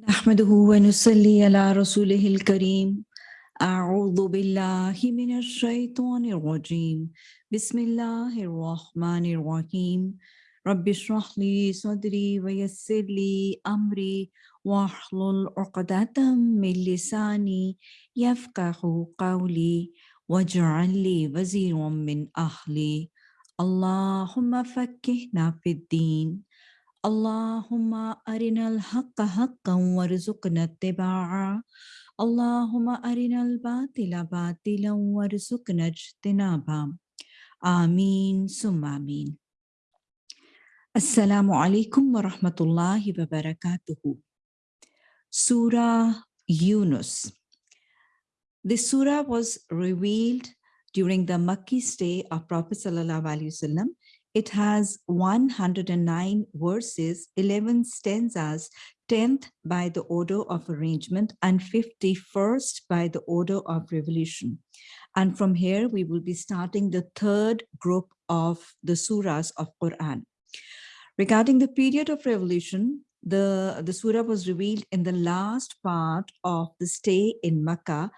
نحمده ونصلي على رسوله الكريم. أعوذ بالله من الشيطان الرجيم. بسم الله الرحمن الرحيم. رب اشرح لي صدري ويسر لي أمري واحلل عقدة من لساني يفقه قولي واجعل لي وزيرا من أهلي. اللهم فكهنا في الدين. اللهم أرنا الحق حقا وارزقنا اتباعه. اللهم أرنا الباطل باطلا وارزقنا اجتنابه. آمين ثم آمين. السلام عليكم ورحمة الله وبركاته. Surah Yunus This surah was revealed during the Makki stay of Prophet Sallallahu Alaihi Wasallam it has 109 verses, 11 stanzas, 10th by the order of arrangement and 51st by the order of revolution. And from here, we will be starting the third group of the surahs of Quran. Regarding the period of revolution, the, the surah was revealed in the last part of the stay in Makkah.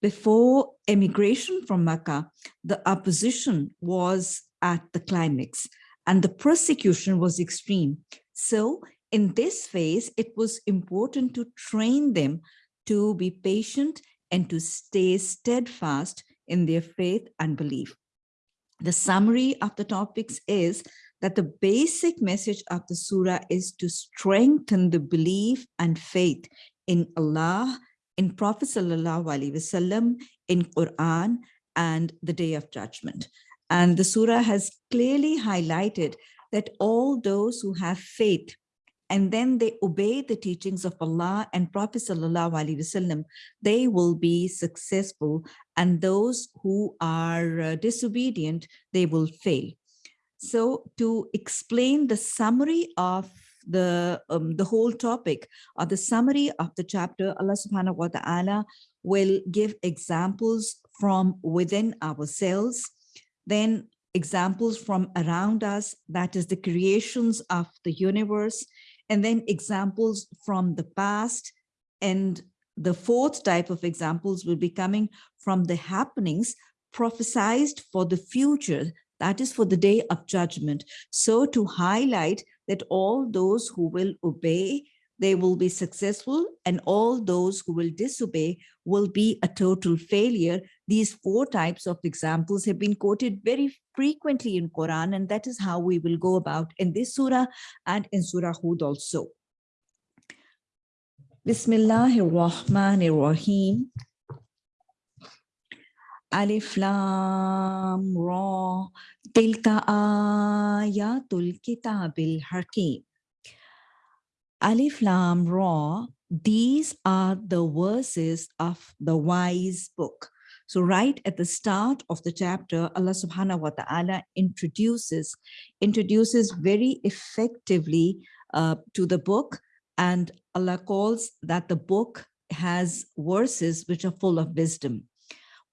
Before emigration from Makkah, the opposition was at the climax and the persecution was extreme. So in this phase, it was important to train them to be patient and to stay steadfast in their faith and belief. The summary of the topics is that the basic message of the surah is to strengthen the belief and faith in Allah, in Prophet Sallallahu Alaihi Wasallam, in Quran, and the day of judgment. And the surah has clearly highlighted that all those who have faith and then they obey the teachings of Allah and Prophet Sallallahu Alaihi Wasallam, they will be successful. And those who are uh, disobedient, they will fail. So to explain the summary of the um, the whole topic or the summary of the chapter, Allah subhanahu wa ta'ala will give examples from within ourselves then examples from around us, that is the creations of the universe, and then examples from the past. And the fourth type of examples will be coming from the happenings prophesied for the future, that is for the day of judgment. So to highlight that all those who will obey they will be successful and all those who will disobey will be a total failure. These four types of examples have been quoted very frequently in Quran and that is how we will go about in this surah and in Surah Hud also. Bismillahir Rahmanir Rahim. Alif Lam Ra Tilka Ayatul Kitabil Hakim. Alif Lam Ra, these are the verses of the wise book. So right at the start of the chapter, Allah subhanahu wa ta'ala introduces, introduces very effectively uh, to the book and Allah calls that the book has verses which are full of wisdom.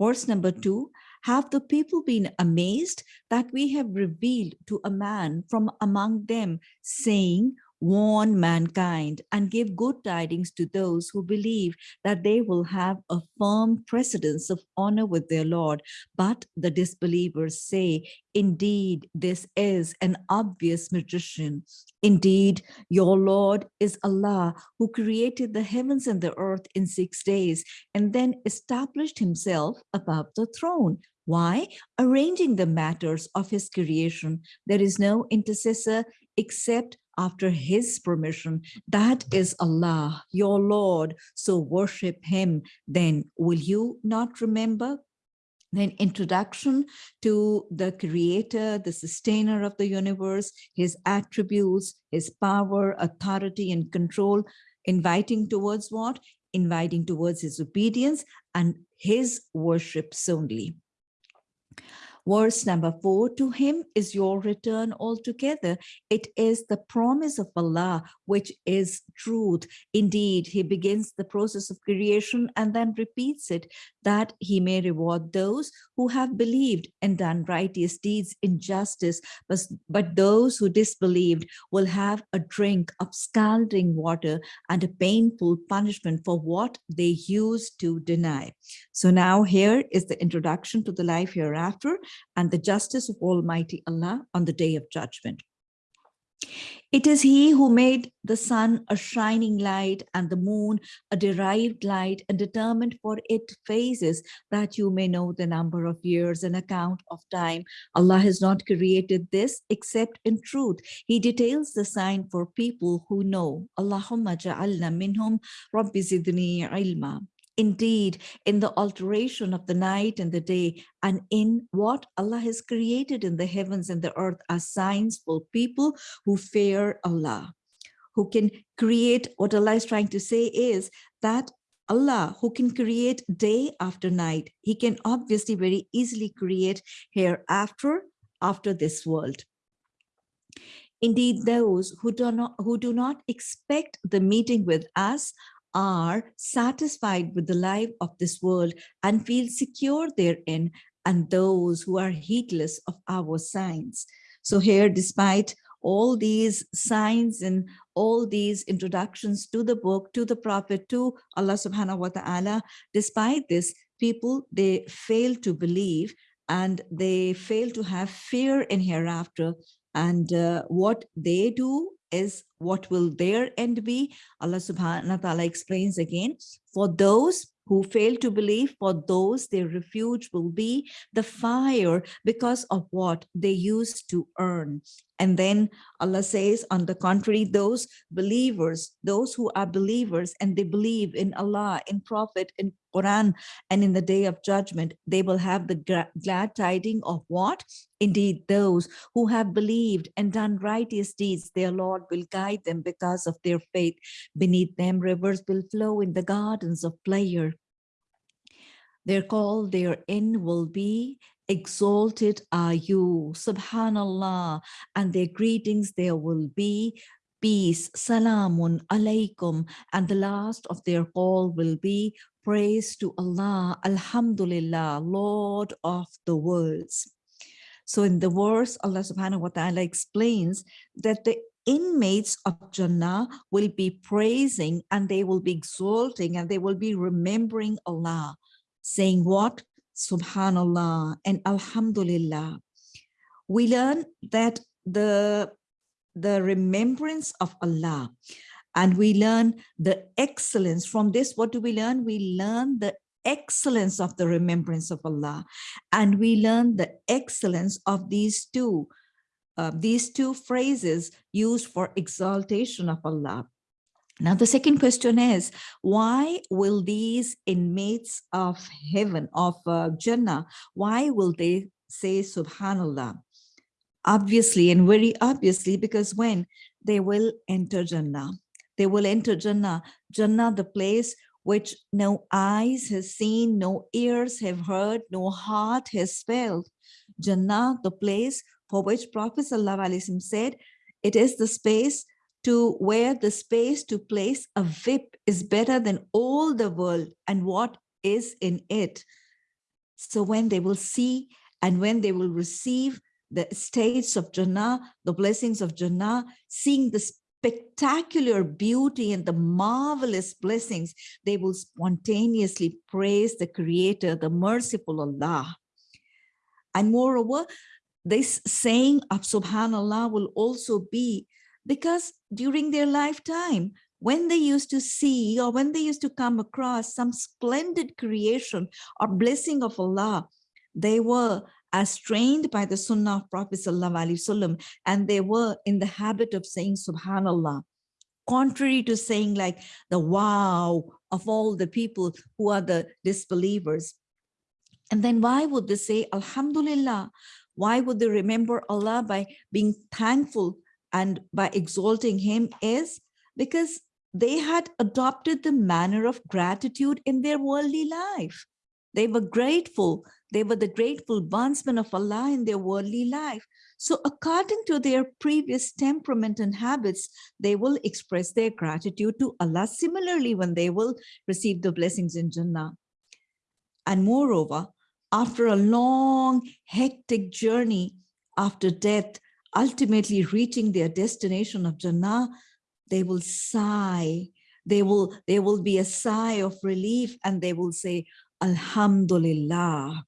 Verse number two, have the people been amazed that we have revealed to a man from among them saying, warn mankind and give good tidings to those who believe that they will have a firm precedence of honor with their Lord. But the disbelievers say, indeed, this is an obvious magician. Indeed, your Lord is Allah who created the heavens and the earth in six days and then established himself above the throne. Why? Arranging the matters of his creation. There is no intercessor except after his permission. That is Allah, your Lord. So worship him. Then will you not remember? Then introduction to the creator, the sustainer of the universe, his attributes, his power, authority, and control, inviting towards what? Inviting towards his obedience and his worship solely. Verse number four, to him is your return altogether. It is the promise of Allah, which is truth. Indeed, he begins the process of creation and then repeats it, that he may reward those who have believed and done righteous deeds in justice. But, but those who disbelieved will have a drink of scalding water and a painful punishment for what they used to deny. So now here is the introduction to the life hereafter and the justice of Almighty Allah on the day of judgment. It is he who made the sun a shining light and the moon a derived light and determined for it phases that you may know the number of years and account of time. Allah has not created this except in truth. He details the sign for people who know. Allahumma ja'alna minhum rabbi zidni ilma indeed in the alteration of the night and the day and in what Allah has created in the heavens and the earth are signs for people who fear Allah, who can create what Allah is trying to say is that Allah who can create day after night, he can obviously very easily create hereafter after this world. Indeed, those who do not who do not expect the meeting with us are satisfied with the life of this world and feel secure therein, and those who are heedless of our signs. So here, despite all these signs and all these introductions to the book, to the prophet, to Allah subhanahu wa ta'ala, despite this, people, they fail to believe and they fail to have fear in hereafter. And uh, what they do is what will their end be? Allah subhanahu wa ta'ala explains again, for those who fail to believe, for those their refuge will be the fire because of what they used to earn. And then Allah says, on the contrary, those believers, those who are believers and they believe in Allah, in Prophet, in Quran, and in the day of judgment, they will have the glad tiding of what? Indeed, those who have believed and done righteous deeds, their Lord will guide them because of their faith. Beneath them, rivers will flow in the gardens of pleasure. Their call therein will be exalted are you, subhanallah, and their greetings there will be, peace, salamun alaikum, and the last of their call will be, praise to Allah, alhamdulillah, Lord of the worlds. So in the verse, Allah subhanahu wa ta'ala explains that the inmates of Jannah will be praising and they will be exalting and they will be remembering Allah, saying what? Subhanallah and alhamdulillah. We learn that the the remembrance of allah and we learn the excellence. From this what do we learn? We learn the excellence of the remembrance of allah and we learn the excellence of these two uh, these two phrases used for exaltation of allah now, the second question is, why will these inmates of heaven, of uh, Jannah, why will they say Subhanallah? Obviously, and very obviously, because when they will enter Jannah, they will enter Jannah, Jannah, the place which no eyes has seen, no ears have heard, no heart has felt. Jannah, the place for which Prophet ﷺ said, it is the space to where the space to place a whip is better than all the world and what is in it. So when they will see and when they will receive the states of Jannah, the blessings of Jannah, seeing the spectacular beauty and the marvelous blessings, they will spontaneously praise the creator, the merciful Allah. And moreover, this saying of subhanallah will also be because during their lifetime, when they used to see or when they used to come across some splendid creation or blessing of Allah, they were as trained by the Sunnah of Prophet Wasallam, and they were in the habit of saying Subhanallah, contrary to saying like the wow of all the people who are the disbelievers. And then why would they say Alhamdulillah? Why would they remember Allah by being thankful and by exalting him is because they had adopted the manner of gratitude in their worldly life. They were grateful. They were the grateful bondsmen of Allah in their worldly life. So according to their previous temperament and habits, they will express their gratitude to Allah similarly when they will receive the blessings in Jannah. And moreover, after a long, hectic journey after death, ultimately reaching their destination of Jannah, they will sigh. They will, there will be a sigh of relief and they will say, Alhamdulillah.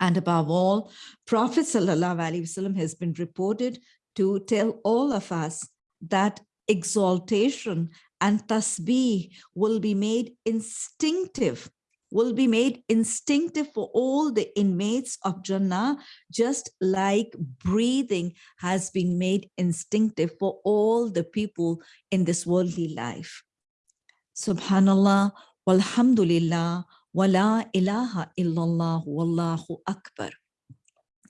And above all, Prophet Wasallam has been reported to tell all of us that exaltation and tasbih will be made instinctive will be made instinctive for all the inmates of Jannah, just like breathing has been made instinctive for all the people in this worldly life. Subhanallah, walhamdulillah, wa la ilaha illallah, wallahu akbar.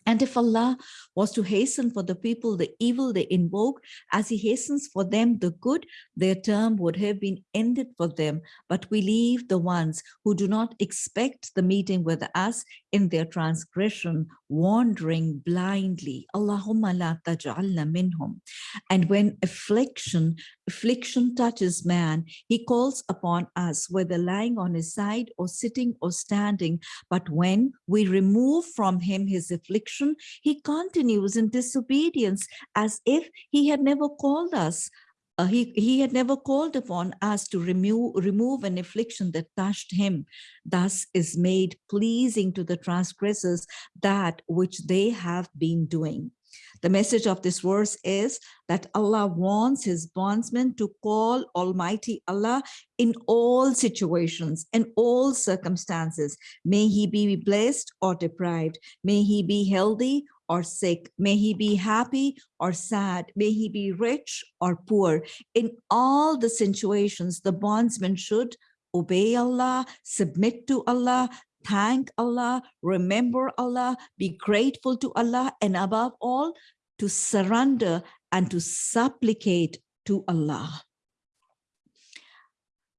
And if Allah was to hasten for the people the evil they invoke, as he hastens for them the good, their term would have been ended for them. But we leave the ones who do not expect the meeting with us in their transgression, wandering blindly. Allahumma la taj'alna minhum. And when affliction, affliction touches man, he calls upon us, whether lying on his side or sitting or standing. But when we remove from him his affliction, he continues in disobedience as if he had never called us. Uh, he, he had never called upon us to remove, remove an affliction that touched him. Thus is made pleasing to the transgressors that which they have been doing. The message of this verse is that Allah wants his bondsmen to call Almighty Allah in all situations, in all circumstances. May he be blessed or deprived. May he be healthy or sick. May he be happy or sad. May he be rich or poor. In all the situations, the bondsman should obey Allah, submit to Allah, thank Allah, remember Allah, be grateful to Allah, and above all, to surrender and to supplicate to Allah.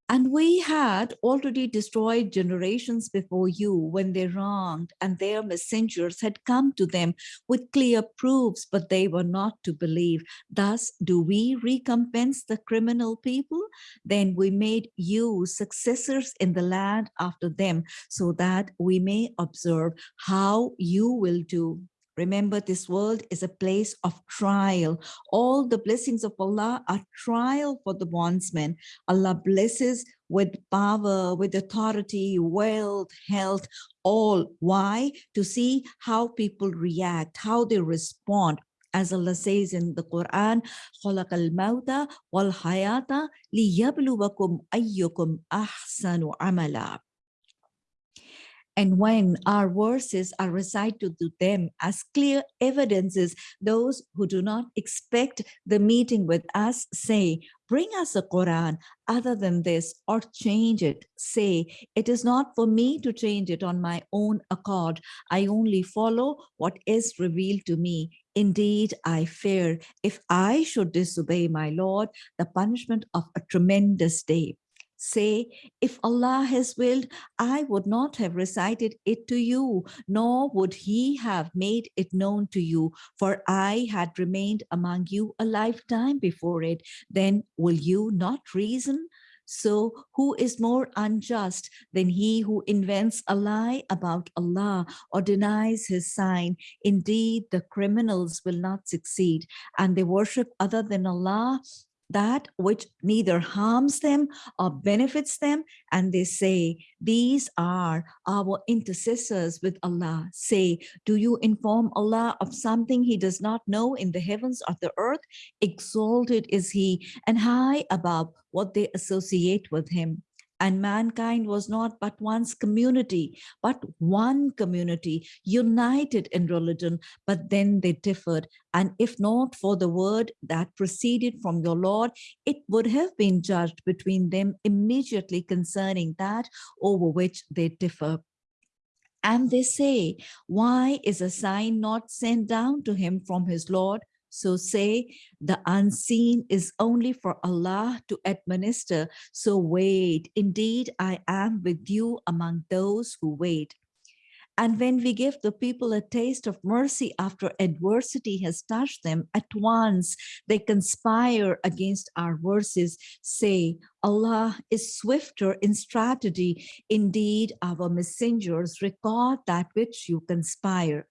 And we had already destroyed generations before you when they wronged and their messengers had come to them with clear proofs, but they were not to believe. Thus, do we recompense the criminal people? Then we made you successors in the land after them so that we may observe how you will do. Remember, this world is a place of trial. All the blessings of Allah are trial for the bondsman. Allah blesses with power, with authority, wealth, health, all. Why? To see how people react, how they respond. As Allah says in the Quran, خَلَقَ الْمَوْتَ وَالْحَيَاةَ لِيَبْلُوَكُمْ أَيُّكُمْ أَحْسَنُ عَمَلًا and when our verses are recited to them as clear evidences, those who do not expect the meeting with us say, bring us a Quran other than this or change it. Say, it is not for me to change it on my own accord. I only follow what is revealed to me. Indeed, I fear if I should disobey my Lord, the punishment of a tremendous day say, if Allah has willed, I would not have recited it to you, nor would he have made it known to you, for I had remained among you a lifetime before it. Then will you not reason? So who is more unjust than he who invents a lie about Allah or denies his sign? Indeed, the criminals will not succeed and they worship other than Allah that which neither harms them or benefits them. And they say, these are our intercessors with Allah. Say, do you inform Allah of something he does not know in the heavens or the earth? Exalted is he and high above what they associate with him and mankind was not but one's community, but one community united in religion, but then they differed. And if not for the word that proceeded from your Lord, it would have been judged between them immediately concerning that over which they differ. And they say, why is a sign not sent down to him from his Lord? So say, the unseen is only for Allah to administer. So wait, indeed, I am with you among those who wait. And when we give the people a taste of mercy after adversity has touched them, at once they conspire against our verses, say, Allah is swifter in strategy. Indeed, our messengers record that which you conspire.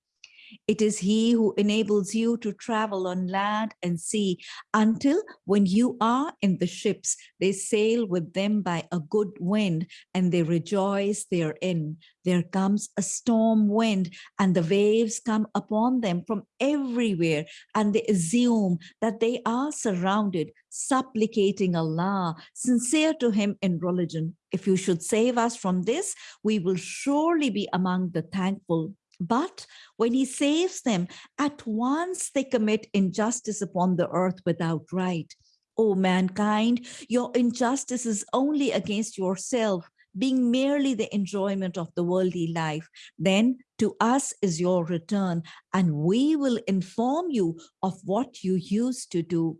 It is he who enables you to travel on land and sea until when you are in the ships, they sail with them by a good wind and they rejoice therein. There comes a storm wind and the waves come upon them from everywhere and they assume that they are surrounded, supplicating Allah, sincere to him in religion. If you should save us from this, we will surely be among the thankful. But when he saves them, at once they commit injustice upon the earth without right. O mankind, your injustice is only against yourself, being merely the enjoyment of the worldly life. Then to us is your return, and we will inform you of what you used to do.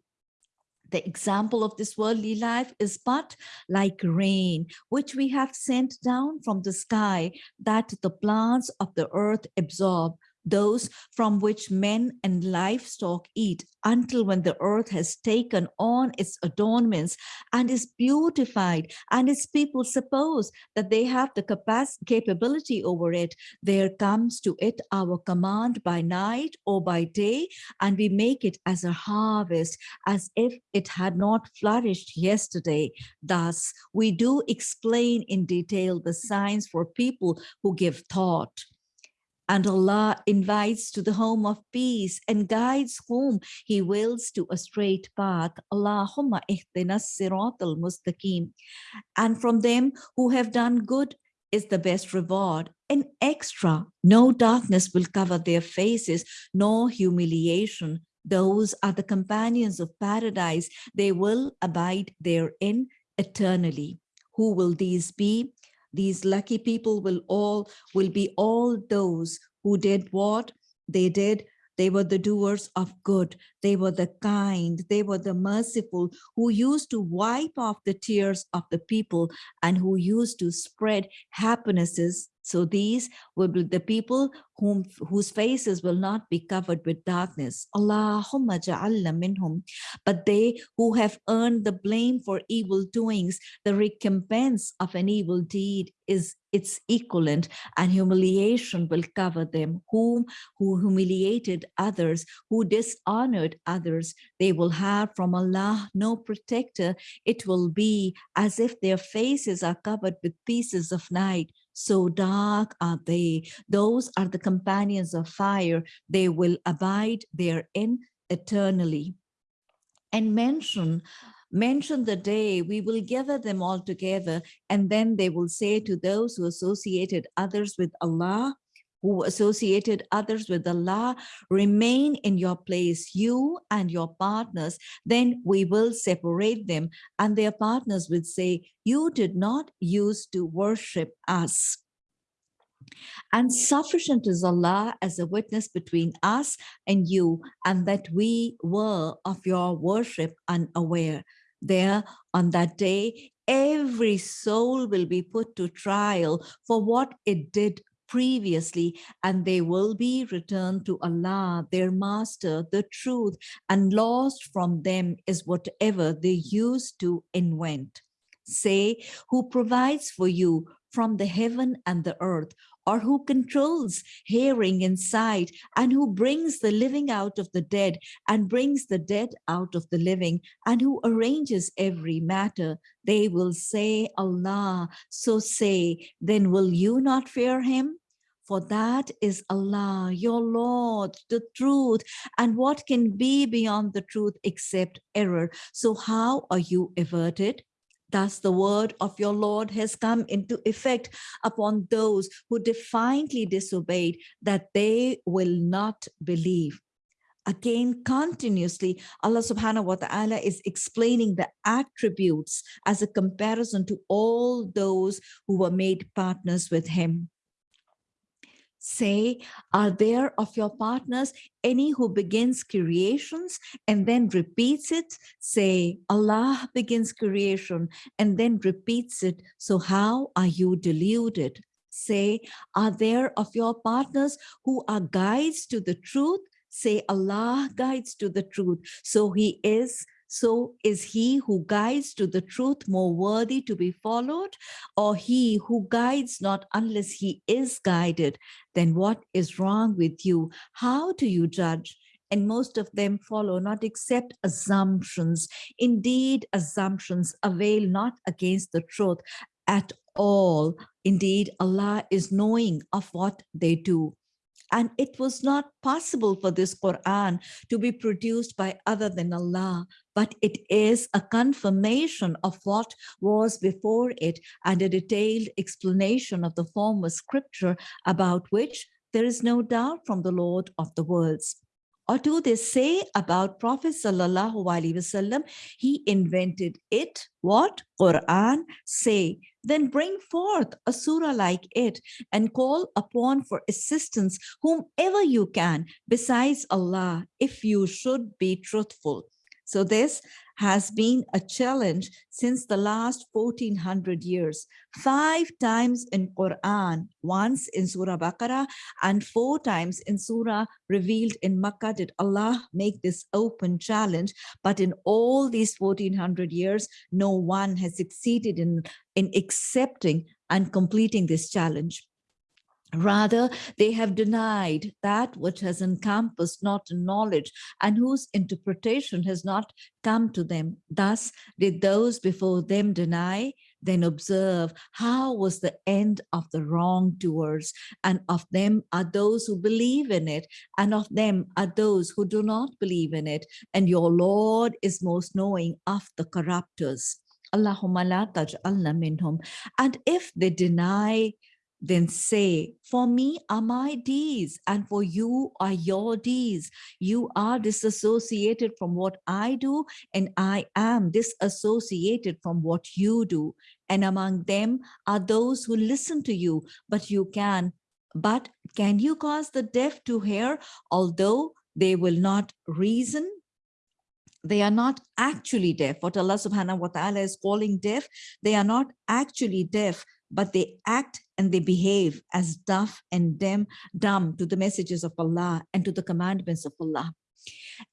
The example of this worldly life is but like rain, which we have sent down from the sky that the plants of the earth absorb those from which men and livestock eat until when the earth has taken on its adornments and is beautified and its people suppose that they have the capacity capability over it. There comes to it our command by night or by day and we make it as a harvest as if it had not flourished yesterday. Thus we do explain in detail the signs for people who give thought and Allah invites to the home of peace and guides whom he wills to a straight path. Allahumma ihdinas siratal mustaqim. And from them who have done good is the best reward. An extra, no darkness will cover their faces, nor humiliation. Those are the companions of paradise. They will abide therein eternally. Who will these be? These lucky people will all will be all those who did what they did. They were the doers of good. They were the kind. They were the merciful who used to wipe off the tears of the people and who used to spread happinesses so these will be the people whom whose faces will not be covered with darkness. Allahumma ja'alna minhum. But they who have earned the blame for evil doings, the recompense of an evil deed is its equivalent and humiliation will cover them whom who humiliated others who dishonored others they will have from allah no protector it will be as if their faces are covered with pieces of night so dark are they. Those are the companions of fire. They will abide therein eternally. And mention, mention the day we will gather them all together and then they will say to those who associated others with Allah, who associated others with Allah, remain in your place, you and your partners, then we will separate them. And their partners would say, you did not use to worship us. And sufficient is Allah as a witness between us and you, and that we were of your worship unaware. There on that day, every soul will be put to trial for what it did previously, and they will be returned to Allah, their master, the truth, and lost from them is whatever they used to invent. Say, who provides for you from the heaven and the earth, or who controls hearing and sight, and who brings the living out of the dead and brings the dead out of the living, and who arranges every matter, they will say, Allah, so say, then will you not fear him? For that is Allah, your Lord, the truth. And what can be beyond the truth except error? So how are you averted? Thus the word of your Lord has come into effect upon those who defiantly disobeyed that they will not believe. Again, continuously, Allah subhanahu wa ta'ala is explaining the attributes as a comparison to all those who were made partners with him. Say, are there of your partners any who begins creations and then repeats it? Say, Allah begins creation and then repeats it. So how are you deluded? Say, are there of your partners who are guides to the truth? Say, Allah guides to the truth. So he is so is he who guides to the truth more worthy to be followed or he who guides not unless he is guided? Then what is wrong with you? How do you judge? And most of them follow not except assumptions. Indeed, assumptions avail not against the truth at all. Indeed, Allah is knowing of what they do. And it was not possible for this Quran to be produced by other than Allah, but it is a confirmation of what was before it and a detailed explanation of the former scripture about which there is no doubt from the Lord of the worlds. Or do they say about Prophet Sallallahu Alaihi Wasallam, he invented it, what? Quran, say, then bring forth a surah like it and call upon for assistance whomever you can besides Allah, if you should be truthful. So this has been a challenge since the last 1400 years. Five times in Quran, once in Surah Baqarah and four times in Surah revealed in Makkah did Allah make this open challenge. But in all these 1400 years, no one has succeeded in, in accepting and completing this challenge. Rather, they have denied that which has encompassed not knowledge and whose interpretation has not come to them. Thus did those before them deny, then observe how was the end of the wrongdoers and of them are those who believe in it and of them are those who do not believe in it. And your lord is most knowing of the corruptors Allahumma la taj'alna minhum. And if they deny then say, for me are my deeds and for you are your deeds. You are disassociated from what I do and I am disassociated from what you do. And among them are those who listen to you, but you can, but can you cause the deaf to hear, although they will not reason? they are not actually deaf. What Allah subhanahu wa ta'ala is calling deaf, they are not actually deaf, but they act and they behave as deaf and dumb, dumb to the messages of Allah and to the commandments of Allah.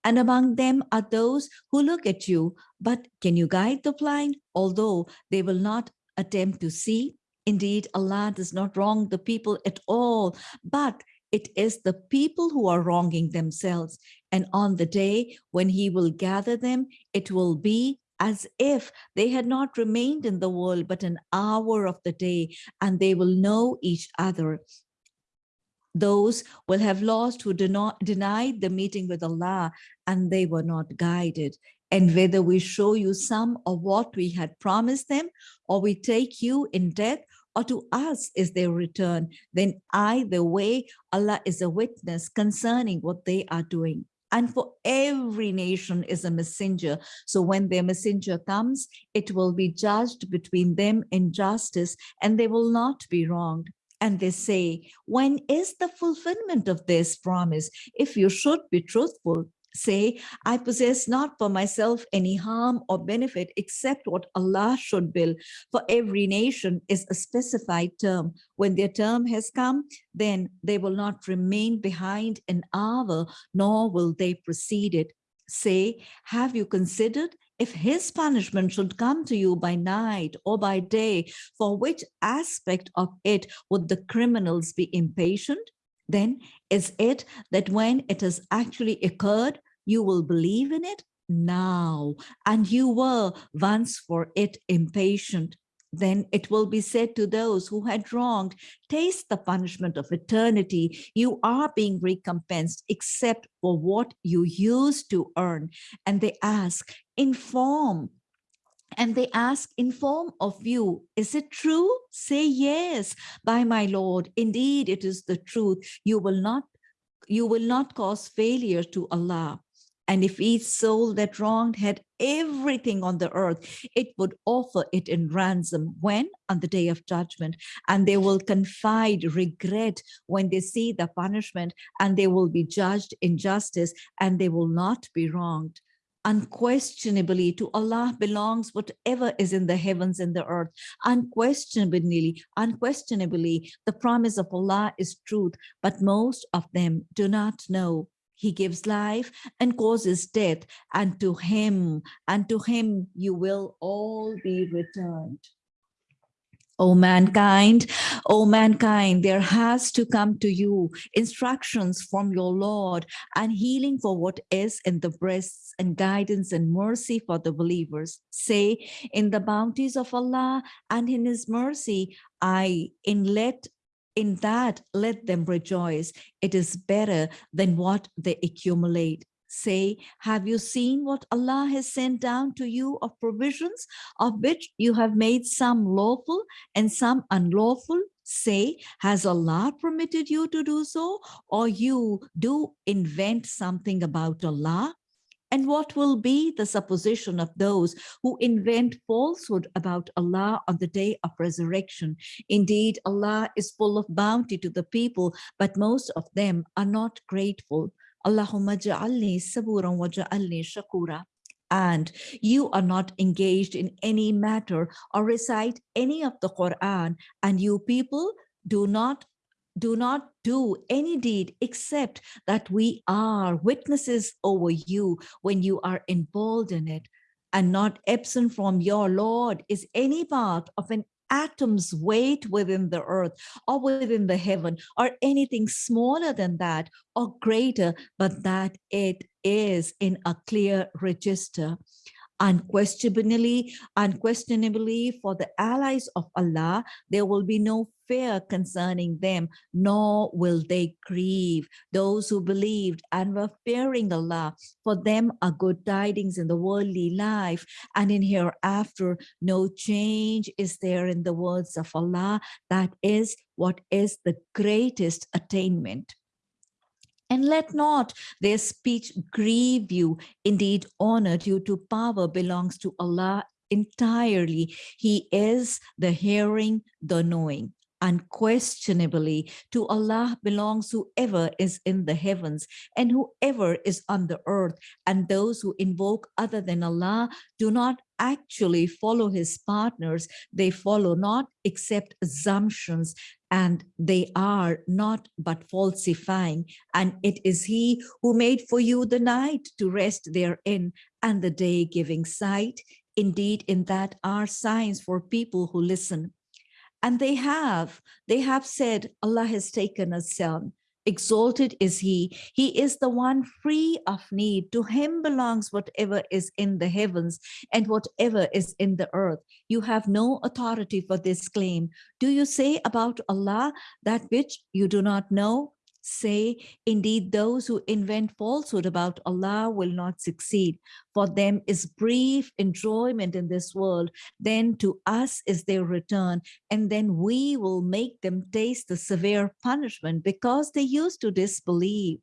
And among them are those who look at you, but can you guide the blind? Although they will not attempt to see. Indeed, Allah does not wrong the people at all, but it is the people who are wronging themselves. And on the day when he will gather them, it will be as if they had not remained in the world but an hour of the day and they will know each other. Those will have lost who do not denied the meeting with Allah and they were not guided. And whether we show you some of what we had promised them or we take you in death or to us is their return then either way Allah is a witness concerning what they are doing and for every nation is a messenger. So when their messenger comes, it will be judged between them in justice and they will not be wronged. And they say, when is the fulfillment of this promise? If you should be truthful, say, I possess not for myself any harm or benefit except what Allah should will. For every nation is a specified term. When their term has come, then they will not remain behind an hour, nor will they precede it. Say, have you considered if his punishment should come to you by night or by day, for which aspect of it would the criminals be impatient? Then is it that when it has actually occurred, you will believe in it now, and you were once for it impatient. Then it will be said to those who had wronged, taste the punishment of eternity. You are being recompensed except for what you used to earn. And they ask, inform and they ask in form of you, is it true? Say yes, by my Lord, indeed it is the truth. You will not, you will not cause failure to Allah. And if each soul that wronged had everything on the earth, it would offer it in ransom. When? On the day of judgment. And they will confide regret when they see the punishment and they will be judged in justice and they will not be wronged unquestionably to Allah belongs whatever is in the heavens and the earth. Unquestionably, unquestionably, the promise of Allah is truth, but most of them do not know. He gives life and causes death, and to him, and to him you will all be returned. O mankind, O mankind, there has to come to you instructions from your Lord and healing for what is in the breasts and guidance and mercy for the believers. Say, in the bounties of Allah and in his mercy, I in let in that let them rejoice. It is better than what they accumulate. Say, have you seen what Allah has sent down to you of provisions, of which you have made some lawful and some unlawful? Say, has Allah permitted you to do so? Or you do invent something about Allah? And what will be the supposition of those who invent falsehood about Allah on the day of resurrection? Indeed, Allah is full of bounty to the people, but most of them are not grateful. Allahumma ja'alni saburan wa ja'alni shakura. And you are not engaged in any matter or recite any of the Quran. And you people do not do not do any deed except that we are witnesses over you when you are involved in it and not absent from your Lord is any part of an atom's weight within the earth or within the heaven or anything smaller than that or greater, but that it is in a clear register. Unquestionably, unquestionably for the allies of Allah, there will be no fear concerning them, nor will they grieve. Those who believed and were fearing Allah, for them are good tidings in the worldly life, and in hereafter no change is there in the words of Allah. That is what is the greatest attainment. And let not their speech grieve you. Indeed, honor due to power belongs to Allah entirely. He is the hearing, the knowing unquestionably to Allah belongs whoever is in the heavens and whoever is on the earth. And those who invoke other than Allah do not actually follow his partners. They follow not except assumptions and they are not but falsifying. And it is he who made for you the night to rest therein and the day giving sight. Indeed in that are signs for people who listen and they have, they have said, Allah has taken a son. Exalted is he. He is the one free of need. To him belongs whatever is in the heavens and whatever is in the earth. You have no authority for this claim. Do you say about Allah that which you do not know? Say, indeed, those who invent falsehood about Allah will not succeed. For them is brief enjoyment in this world, then to us is their return, and then we will make them taste the severe punishment because they used to disbelieve.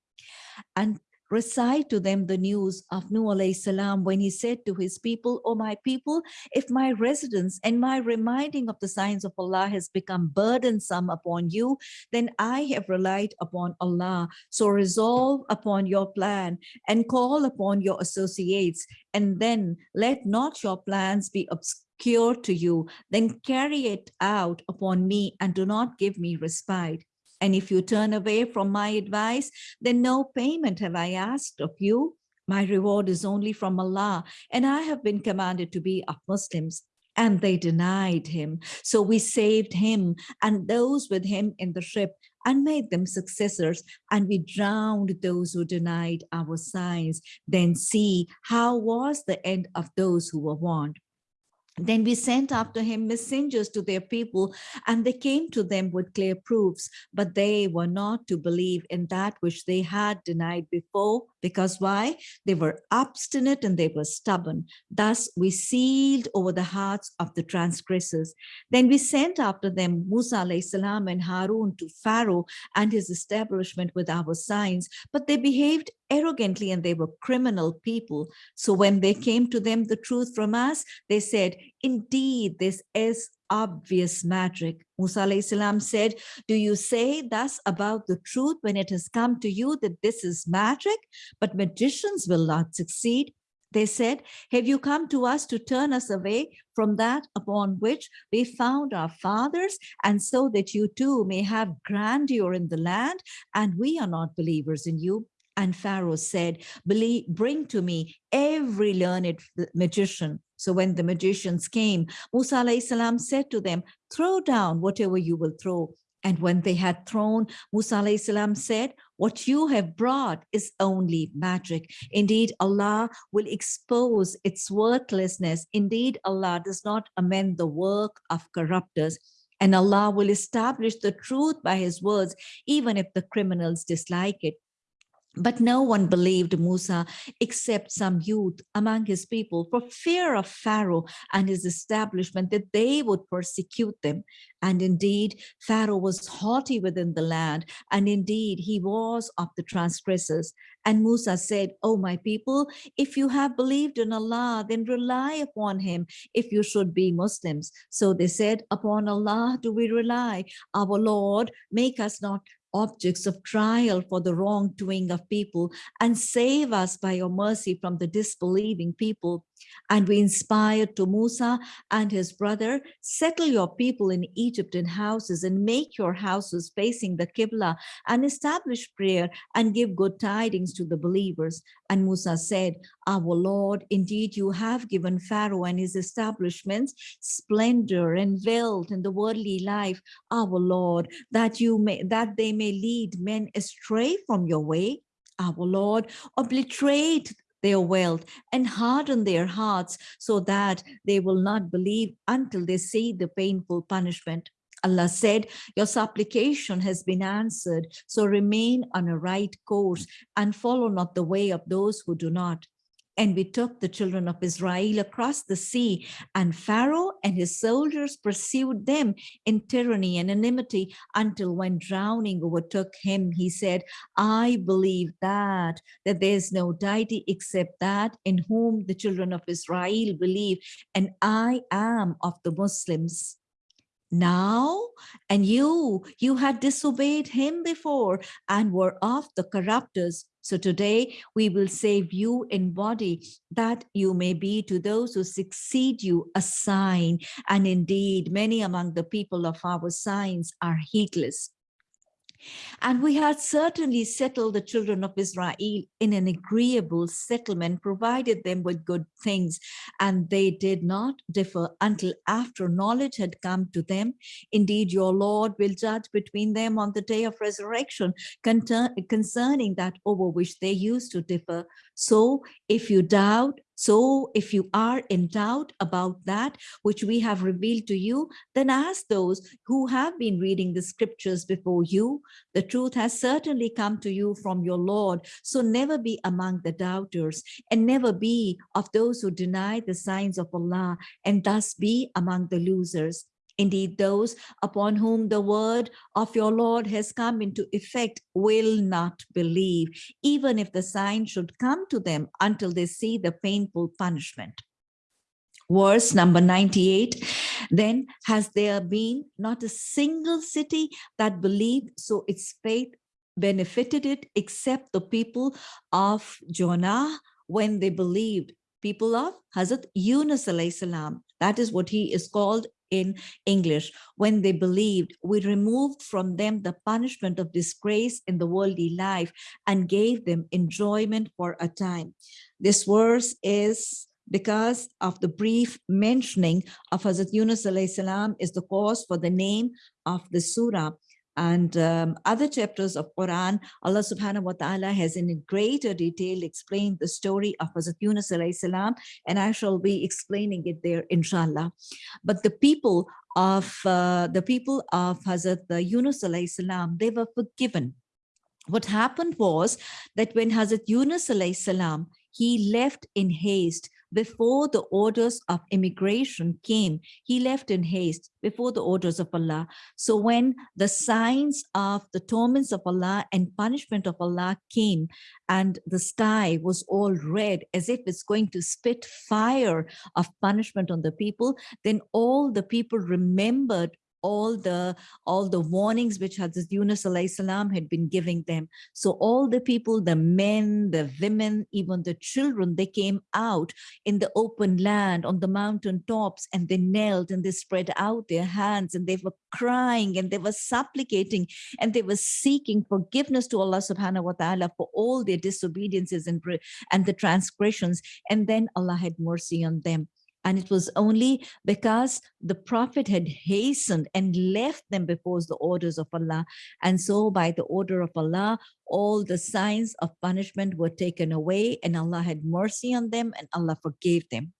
And recite to them the news of Nuh alayhi salam when he said to his people, O my people, if my residence and my reminding of the signs of Allah has become burdensome upon you, then I have relied upon Allah. So resolve upon your plan and call upon your associates, and then let not your plans be obscure to you, then carry it out upon me and do not give me respite. And if you turn away from my advice, then no payment have I asked of you. My reward is only from Allah, and I have been commanded to be of Muslims. And they denied him. So we saved him and those with him in the ship and made them successors. And we drowned those who denied our signs. Then see how was the end of those who were warned. Then we sent after him messengers to their people, and they came to them with clear proofs, but they were not to believe in that which they had denied before, because why? They were obstinate and they were stubborn. Thus we sealed over the hearts of the transgressors. Then we sent after them Musa salam and Harun to Pharaoh and his establishment with our signs, but they behaved arrogantly and they were criminal people. So when they came to them the truth from us, they said, indeed, this is obvious magic. Musa salam said, do you say thus about the truth when it has come to you that this is magic? But magicians will not succeed. They said, have you come to us to turn us away from that upon which we found our fathers, and so that you too may have grandeur in the land, and we are not believers in you? And Pharaoh said, bring to me every learned magician. So when the magicians came, Musa salam said to them, throw down whatever you will throw. And when they had thrown, Musa salam said, what you have brought is only magic. Indeed, Allah will expose its worthlessness. Indeed, Allah does not amend the work of corruptors. And Allah will establish the truth by his words, even if the criminals dislike it. But no one believed Musa except some youth among his people for fear of Pharaoh and his establishment that they would persecute them. And indeed, Pharaoh was haughty within the land, and indeed he was of the transgressors. And Musa said, O my people, if you have believed in Allah, then rely upon him if you should be Muslims. So they said, upon Allah do we rely. Our Lord, make us not objects of trial for the wrongdoing of people and save us by your mercy from the disbelieving people. And we inspired to Musa and his brother, settle your people in Egypt in houses and make your houses facing the Qibla and establish prayer and give good tidings to the believers. And Musa said, our Lord, indeed you have given Pharaoh and his establishments splendor and wealth in the worldly life, our Lord, that you may that they may lead men astray from your way our Lord, obliterate their wealth and harden their hearts so that they will not believe until they see the painful punishment. Allah said, your supplication has been answered, so remain on a right course and follow not the way of those who do not. And we took the children of Israel across the sea, and Pharaoh and his soldiers pursued them in tyranny and enmity until when drowning overtook him, he said, I believe that, that there is no deity except that in whom the children of Israel believe, and I am of the Muslims. Now and you you had disobeyed him before and were of the corruptors so today we will save you in body that you may be to those who succeed you a sign. And indeed, many among the people of our signs are heedless. And we had certainly settled the children of Israel in an agreeable settlement, provided them with good things, and they did not differ until after knowledge had come to them. Indeed, your Lord will judge between them on the day of resurrection concerning that over which they used to differ. So if you doubt, so if you are in doubt about that which we have revealed to you, then ask those who have been reading the scriptures before you. The truth has certainly come to you from your Lord. So never be among the doubters and never be of those who deny the signs of Allah and thus be among the losers. Indeed, those upon whom the word of your Lord has come into effect will not believe, even if the sign should come to them until they see the painful punishment. Verse number 98, then has there been not a single city that believed, so its faith benefited it except the people of Jonah when they believed people of Hazrat Yunus salam. That is what he is called in English. When they believed, we removed from them the punishment of disgrace in the worldly life and gave them enjoyment for a time. This verse is because of the brief mentioning of Hazrat Yunus is the cause for the name of the surah and um, other chapters of Quran, Allah subhanahu wa ta'ala has in greater detail explained the story of Hazrat Yunus salam, and I shall be explaining it there, inshallah. But the people of uh, the people of Hazrat Yunus salam, they were forgiven. What happened was that when Hazrat Yunus salam, he left in haste before the orders of immigration came. He left in haste before the orders of Allah. So when the signs of the torments of Allah and punishment of Allah came and the sky was all red as if it's going to spit fire of punishment on the people, then all the people remembered all the all the warnings which Hazrat Yunus salam had been giving them. So all the people, the men, the women, even the children, they came out in the open land on the mountain tops and they knelt and they spread out their hands and they were crying and they were supplicating and they were seeking forgiveness to Allah subhanahu wa ta'ala for all their disobediences and, and the transgressions. And then Allah had mercy on them. And it was only because the prophet had hastened and left them before the orders of Allah. And so by the order of Allah, all the signs of punishment were taken away and Allah had mercy on them and Allah forgave them.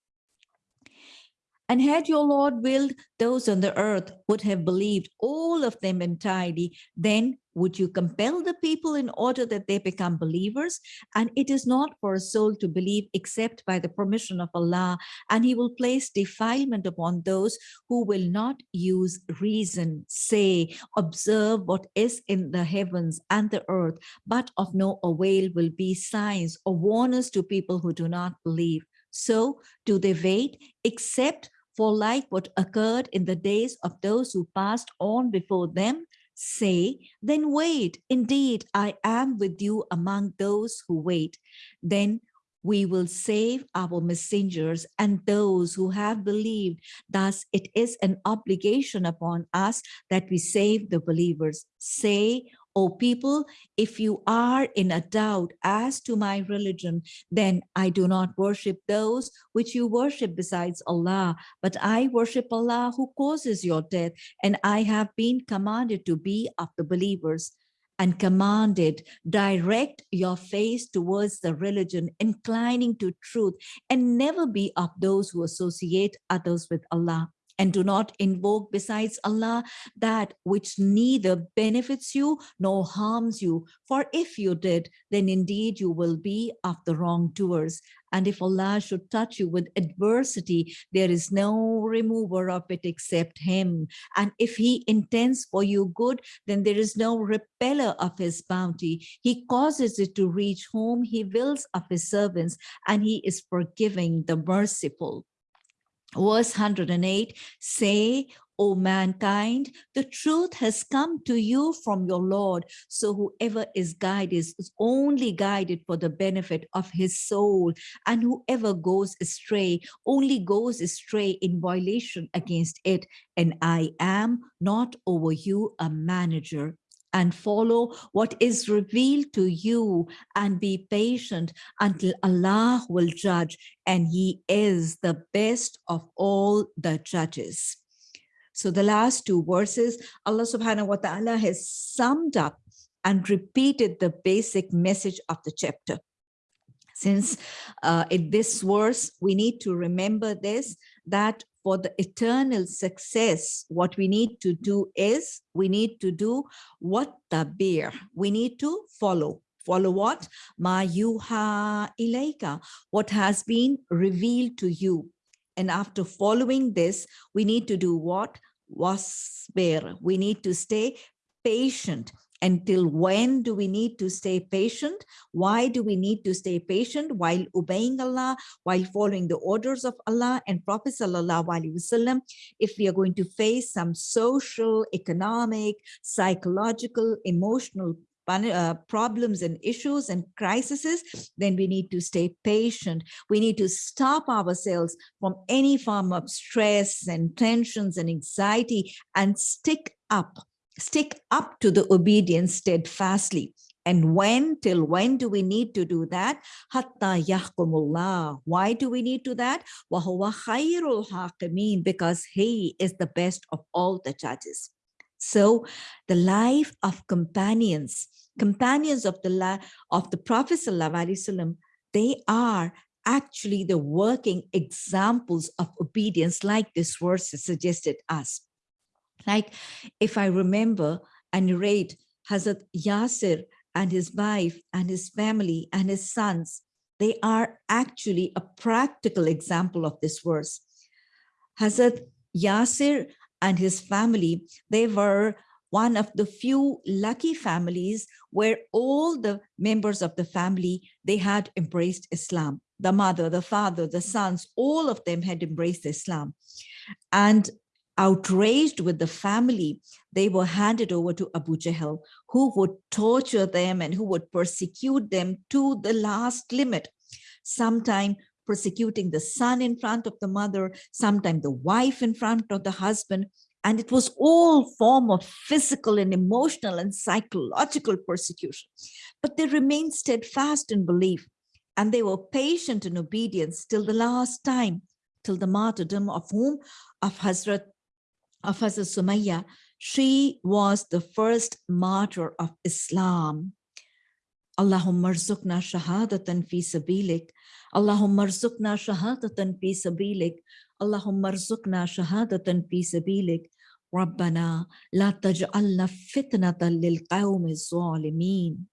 And had your Lord willed, those on the earth would have believed all of them entirely. Then would you compel the people in order that they become believers? And it is not for a soul to believe except by the permission of Allah. And he will place defilement upon those who will not use reason, say, observe what is in the heavens and the earth, but of no avail will be signs or warners to people who do not believe. So do they wait except for like what occurred in the days of those who passed on before them, say, then wait, indeed, I am with you among those who wait. Then we will save our messengers and those who have believed. Thus, it is an obligation upon us that we save the believers. Say, O people, if you are in a doubt as to my religion, then I do not worship those which you worship besides Allah, but I worship Allah who causes your death, and I have been commanded to be of the believers and commanded, direct your face towards the religion, inclining to truth, and never be of those who associate others with Allah and do not invoke besides Allah that which neither benefits you nor harms you. For if you did, then indeed you will be of the wrongdoers. And if Allah should touch you with adversity, there is no remover of it except him. And if he intends for you good, then there is no repeller of his bounty. He causes it to reach whom he wills of his servants, and he is forgiving the merciful verse 108 say O mankind, the truth has come to you from your Lord. So whoever is guided is only guided for the benefit of his soul. And whoever goes astray only goes astray in violation against it. And I am not over you a manager and follow what is revealed to you and be patient until Allah will judge and he is the best of all the judges. So the last two verses, Allah subhanahu wa ta'ala has summed up and repeated the basic message of the chapter. Since uh, in this verse, we need to remember this, that for the eternal success, what we need to do is we need to do what the bear, we need to follow. Follow what? Ma yuha what has been revealed to you. And after following this, we need to do what? Wasbir. We need to stay patient until when do we need to stay patient? Why do we need to stay patient while obeying Allah, while following the orders of Allah and Prophet Sallallahu Alaihi Wasallam? If we are going to face some social, economic, psychological, emotional uh, problems and issues and crises, then we need to stay patient. We need to stop ourselves from any form of stress and tensions and anxiety and stick up stick up to the obedience steadfastly. And when, till when do we need to do that? Hatta yahkumullah. Why do we need to that? Wahuwa khairul hakimin, because he is the best of all the judges. So the life of companions, companions of the of the Prophet Wasallam, they are actually the working examples of obedience like this verse suggested us. Like if I remember and narrate Hazrat Yasir and his wife and his family and his sons, they are actually a practical example of this verse. Hazrat Yasir and his family, they were one of the few lucky families where all the members of the family, they had embraced Islam. The mother, the father, the sons, all of them had embraced Islam. And outraged with the family, they were handed over to Abu Jahl, who would torture them and who would persecute them to the last limit. Sometime persecuting the son in front of the mother, sometime the wife in front of the husband, and it was all form of physical and emotional and psychological persecution. But they remained steadfast in belief and they were patient in obedience till the last time, till the martyrdom of whom? Of Hazrat, of Hazrat Sumayya. She was the first martyr of Islam. Allahumma rzuqna shahadatan fi sabilik. Allahumma rzuqna shahadatan fi sabilik. Allahumma rzuqna shahadatan fi sabilik. ربنا لا تجعلنا فتنة للقوم الظالمين